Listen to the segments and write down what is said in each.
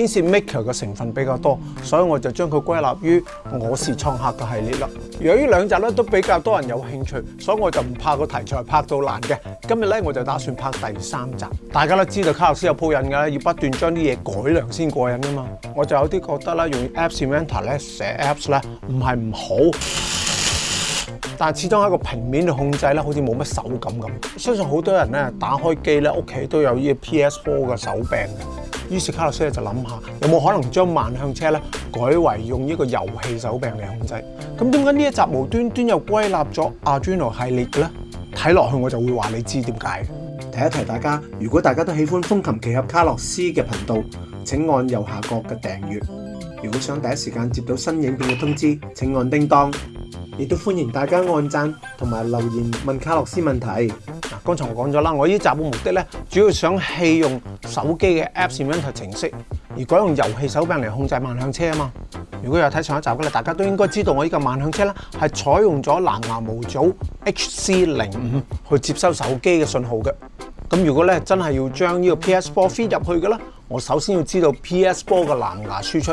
天線 Maker 嘅成分比較多，所以我就將佢歸納於我是創客嘅系列啦。由於兩集咧都比較多人有興趣，所以我就唔拍個題材拍到爛嘅。今日咧我就打算拍第三集。大家都知道卡洛斯有鋪韌㗎，要不斷將啲嘢改良先過韌㗎嘛。我就有啲覺得啦，用 Apps Inventor 咧寫 Apps 咧唔係唔好。但系始终喺个平面度控制咧，好似冇乜手感咁。相信好多人咧打开机咧，屋企都有依个 PS4 嘅手柄。于是卡洛斯就谂下，有冇可能将万向车咧改为用依个游戏手柄嚟控制？咁点解呢一集无端端又归纳咗阿 n o 系列嘅咧？睇落去我就会话你知点解。提一提大家，如果大家都喜欢风琴奇侠卡洛斯嘅频道，请按右下角嘅订阅。如果想第一时间接到新影片嘅通知，请按叮当。亦都欢迎大家按赞同埋留言问卡洛斯问题。嗱，刚才我讲咗啦，我呢集嘅目的咧，主要想弃用手机嘅 App 界面程式，而改用游戏手柄嚟控制万向车啊嘛。如果有睇上一集嘅咧，大家都应该知道我呢个万向车咧系采用咗蓝牙模组 HC 零五去接收手机嘅信号嘅。咁如果咧真系要将呢个 PS Four fit 入去嘅咧，我首先要知道 PS Four 嘅蓝牙输出。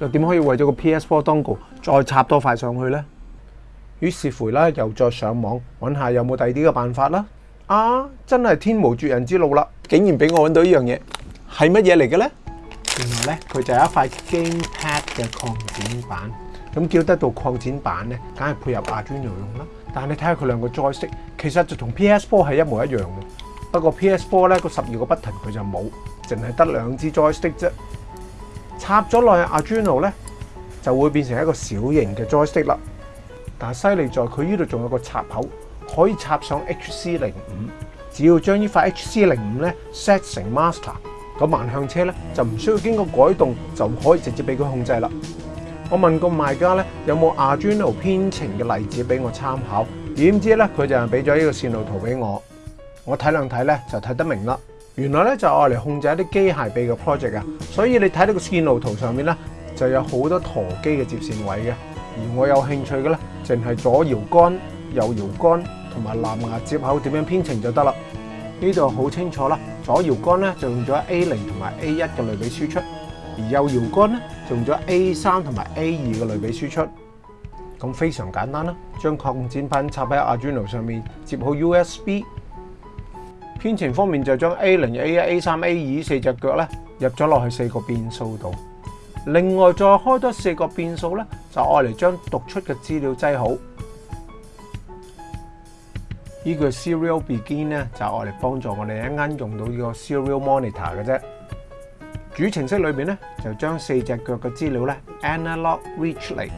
又點可以為咗個 PS4 dongle 再插多塊上去咧？於是乎咧，又再上網揾下有冇第二啲嘅辦法啦。啊，真係天無絕人之路啦！竟然俾我揾到依樣嘢，係乜嘢嚟嘅咧？原來咧，佢就係一塊 gamepad 嘅擴展板。咁叫得到擴展板咧，梗係配合阿 o 用啦。但你睇下佢兩個 joystick，其實就同 PS4 係一模一樣嘅。不過 PS4 咧個十二個 button 佢就冇，淨係得兩支 joystick 啫。插咗落去 Arduino 咧，就会变成一个小型嘅 Joystick 啦。但系犀利在佢呢度仲有个插口，可以插上 HC 零五。只要将呢块 HC 零五咧 set 成 master，咁万向车咧就唔需要经过改动，就可以直接俾佢控制啦。我问个卖家咧，有冇 Arduino 编程嘅例子俾我参考？点知咧佢就俾咗呢个线路图俾我，我睇两睇咧就睇得明啦。原来咧就系嚟控制一啲机械臂嘅 project 啊，所以你睇到个线路图上面咧就有好多舵机嘅接线位嘅，而我有兴趣嘅咧净系左摇杆、右摇杆同埋蓝牙接口点样编程就得啦。呢度好清楚啦，左摇杆咧就用咗 A 零同埋 A 一嘅类比输出，而右摇杆咧就用咗 A 三同埋 A 二嘅类比输出，咁非常简单啦。将扩展品插喺 Arduino 上面，接好 USB。编程方面就将 A 零、A 一、A 三、A 二四只脚咧入咗落去四个变数度，另外再开多四个变数咧就爱嚟将读出嘅资料挤好。呢句 Serial Begin 咧就爱嚟帮助我哋一啱用到呢个 Serial Monitor 嘅啫。主程式里面咧就将四只脚嘅资料咧 Analog r i c h l y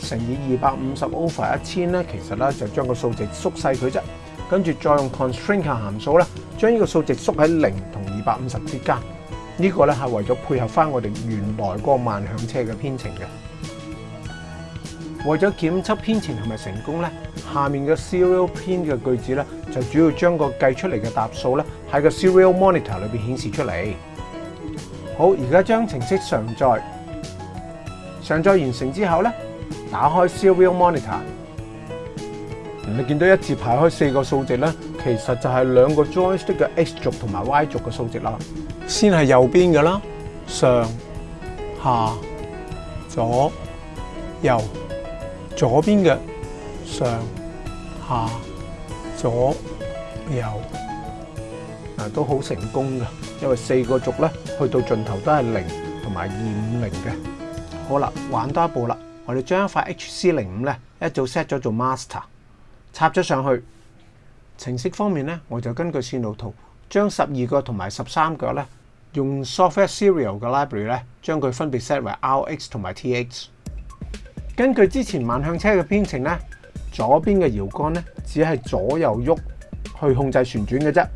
乘以二百五十 Over 一千咧，其实咧就将个数字缩细佢啫。跟住再用 constraint 函數咧，將呢個數值縮喺零同二百五十之間。呢個咧係為咗配合翻我哋原來個慢向車嘅編程嘅。為咗檢測編程係咪成功咧，下面嘅 serial pin 嘅句子咧，就主要將個計出嚟嘅答數咧喺個 serial monitor 裏邊顯示出嚟。好，而家將程式上載。上載完成之後咧，打開 serial monitor。你見到一字排開四個數值咧，其實就係兩個 joystick 嘅 x 軸同埋 y 軸嘅數值啦。先係右邊嘅啦，上下左右左邊嘅上下左右啊，都好成功嘅，因為四個軸咧去到盡頭都係零同埋二五零嘅。好啦，玩多一步啦，我哋將一塊 H C 零五咧一早 set 咗做 master。插咗上去程式方面咧，我就根據線路圖將十二個同埋十三個咧，用 Software Serial 嘅 library 咧，將佢分別 set 為 R X 同埋 T X。根據之前慢向車嘅編程咧，左邊嘅搖杆咧只係左右喐去控制旋轉嘅啫，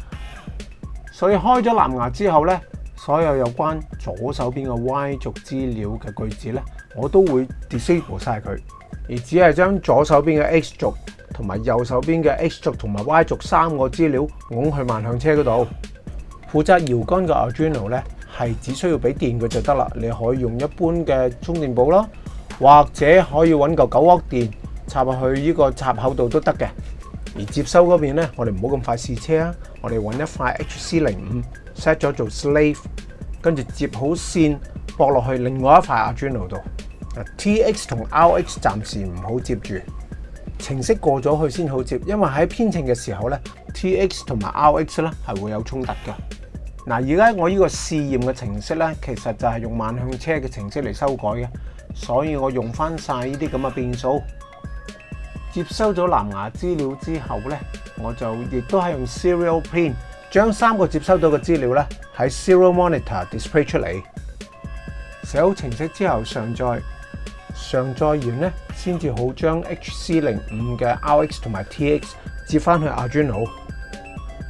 所以開咗藍牙之後咧，所有有關左手邊嘅 Y 軸資料嘅句子咧，我都會 disable 曬佢，而只係將左手邊嘅 X 軸。同埋右手边嘅 X 轴同埋 Y 轴三个资料拱去万向车嗰度。负责摇杆嘅 Arduino 咧系只需要俾电佢就得啦，你可以用一般嘅充电宝啦，或者可以揾嚿九安电插入去呢个插口度都得嘅。而接收嗰边咧，我哋唔好咁快试车啊，我哋揾一块 HC 零五 set 咗做 slave，跟住接好线驳落去另外一块 Arduino 度。TX 同 RX 暂时唔好接住。程式過咗去先好接，因為喺編程嘅時候咧，T X 同埋 R X 咧係會有衝突嘅。嗱，而家我依個試驗嘅程式咧，其實就係用萬向車嘅程式嚟修改嘅，所以我用翻曬依啲咁嘅變數。接收咗藍牙資料之後咧，我就亦都係用 Serial Pin 將三個接收到嘅資料咧喺 Serial Monitor Display 出嚟。寫好程式之後上載。上載完咧，先至好將 H C 零五嘅 R X 同埋 T X 接翻去 Arduino。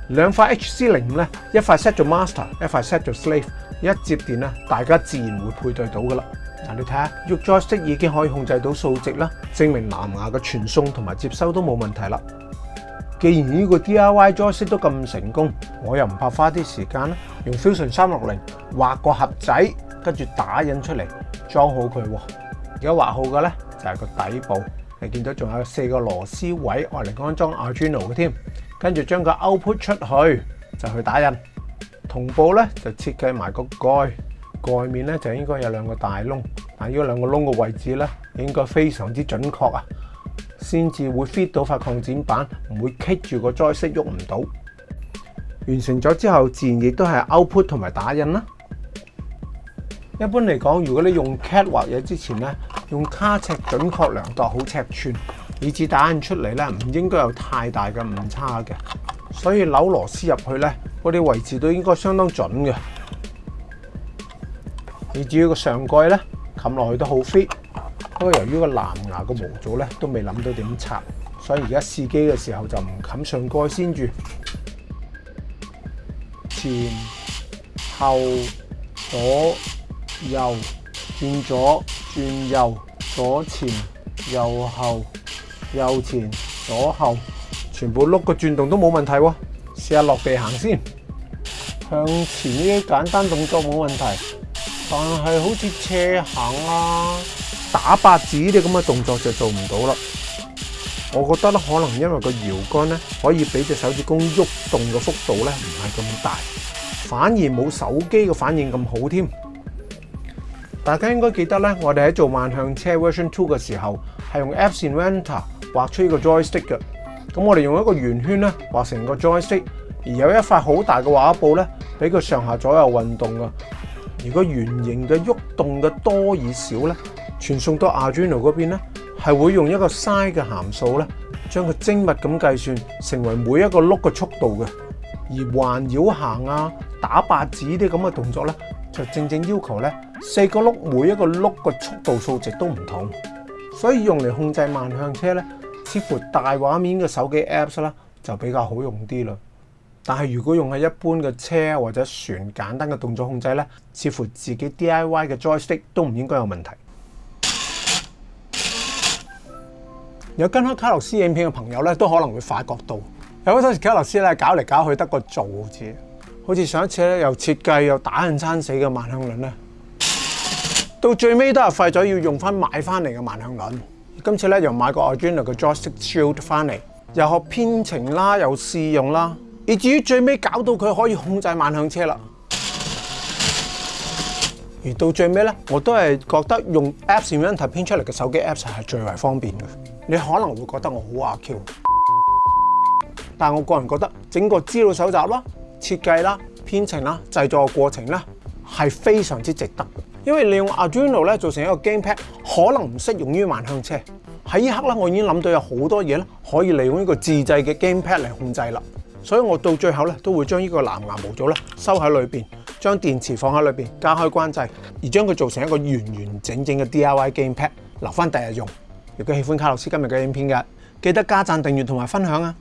兩塊 H C 零五咧，一塊 set 做 master，一塊 set 做 slave，一接電咧，大家自然會配對到噶啦。嗱，你睇下肉 j o y 色已經可以控制到數值啦，證明藍牙嘅傳送同埋接收都冇問題啦。既然呢個 D I Y Joy 色都咁成功，我又唔怕花啲時間用 Fusion 三六零畫個盒仔，跟住打印出嚟裝好佢。而家畫好嘅咧，就係個底部。你見到仲有四個螺絲位，我嚟安裝 Arduino 嘅添。跟住將個 output 出去就去打印。同步咧就設計埋個蓋，蓋面咧就應該有兩個大窿。但呢兩個窿嘅位置咧應該非常之準確啊，先至會 fit 到塊擴展板，唔會棘住個裝飾喐唔到。完成咗之後自然亦都係 output 同埋打印啦。一般嚟講，如果你用 CAD 畫嘢之前咧，用卡尺準確量度好尺寸，以致打印出嚟咧唔應該有太大嘅誤差嘅。所以扭螺絲入去咧，嗰啲位置都應該相當準嘅。你至於個上蓋咧冚落去都好 fit。不過由於個藍牙個模組咧都未諗到點拆，所以而家試機嘅時候就唔冚上蓋先住，前後左右轉左。转右、左前、右后、右前、左后，全部碌个转动都冇问题喎。试下落地行先，向前呢啲简单动作冇问题，但系好似车行啊、打八字呢啲咁嘅动作就做唔到啦。我觉得咧，可能因为个摇杆咧，可以俾只手指公喐动嘅幅度咧，唔系咁大，反而冇手机嘅反应咁好添。大家應該記得咧，我哋喺做萬向車 version two 嘅時候，係用 App Inventor 畫出呢個 joystick 嘅。咁我哋用一個圓圈咧畫成個 joystick，而有一塊好大嘅畫布咧，俾佢上下左右運動嘅。如果圓形嘅喐動嘅多與少咧，傳送到 Arduino 嗰邊咧，係會用一個 s i z e 嘅函數咧，將佢精密咁計算成為每一個碌嘅速度嘅。而環繞行啊、打八指啲咁嘅動作咧。就正正要求咧，四个辘每一个辘个速度数值都唔同，所以用嚟控制万向车咧，似乎大画面嘅手机 apps 啦，就比较好用啲啦。但系如果用喺一般嘅车或者船简单嘅动作控制咧，似乎自己 DIY 嘅 joystick 都唔应该有问题。有跟开卡洛斯影片嘅朋友咧，都可能会发觉到，有好多时卡洛斯咧搞嚟搞去得个做字。好似上一次咧，又設計又打人爭死嘅萬向輪咧，到最尾都系費咗要用翻買翻嚟嘅萬向輪。今次咧又買個 original 嘅 Joystick Shield 翻嚟，又學編程啦，又試用啦，以至於最尾搞到佢可以控制萬向車啦。而到最尾咧，我都係覺得用 Apps Invent 編出嚟嘅手機 Apps 係最為方便嘅。你可能會覺得我好阿 Q，但我個人覺得整個資料搜集咯。设计啦、编程啦、制作过程咧系非常之值得，因为利用 Arduino 咧做成一个 Game Pad 可能唔适用于万向车。喺呢刻咧，我已经谂到有好多嘢咧可以利用呢个自制嘅 Game Pad 嚟控制啦，所以我到最后咧都会将呢个蓝牙模组咧收喺里边，将电池放喺里边，加开关掣，而将佢做成一个完完整整嘅 DIY Game Pad 留翻第日用。如果喜欢卡洛斯今日嘅影片嘅，记得加赞、订阅同埋分享啊！